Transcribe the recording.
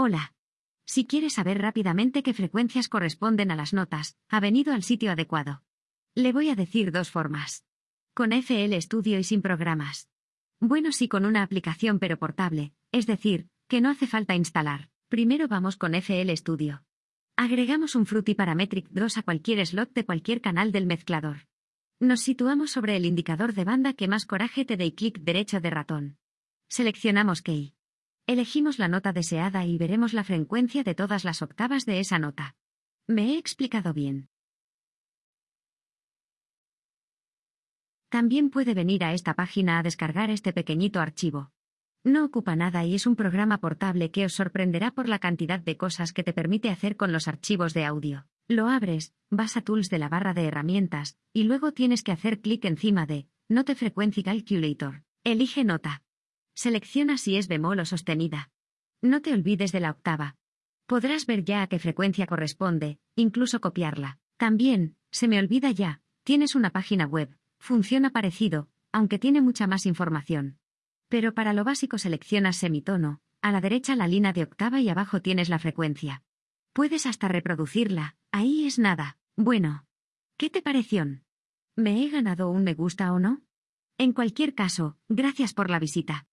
Hola. Si quieres saber rápidamente qué frecuencias corresponden a las notas, ha venido al sitio adecuado. Le voy a decir dos formas. Con FL Studio y sin programas. Bueno, sí con una aplicación pero portable, es decir, que no hace falta instalar. Primero vamos con FL Studio. Agregamos un Fruity Parametric 2 a cualquier slot de cualquier canal del mezclador. Nos situamos sobre el indicador de banda que más coraje te dé y clic derecho de ratón. Seleccionamos Key. Elegimos la nota deseada y veremos la frecuencia de todas las octavas de esa nota. ¿Me he explicado bien? También puede venir a esta página a descargar este pequeñito archivo. No ocupa nada y es un programa portable que os sorprenderá por la cantidad de cosas que te permite hacer con los archivos de audio. Lo abres, vas a Tools de la barra de herramientas, y luego tienes que hacer clic encima de Note Frequency Calculator. Elige nota. Selecciona si es bemol o sostenida. No te olvides de la octava. Podrás ver ya a qué frecuencia corresponde, incluso copiarla. También, se me olvida ya, tienes una página web, funciona parecido, aunque tiene mucha más información. Pero para lo básico seleccionas semitono, a la derecha la línea de octava y abajo tienes la frecuencia. Puedes hasta reproducirla, ahí es nada. Bueno. ¿Qué te pareció? ¿Me he ganado un me gusta o no? En cualquier caso, gracias por la visita.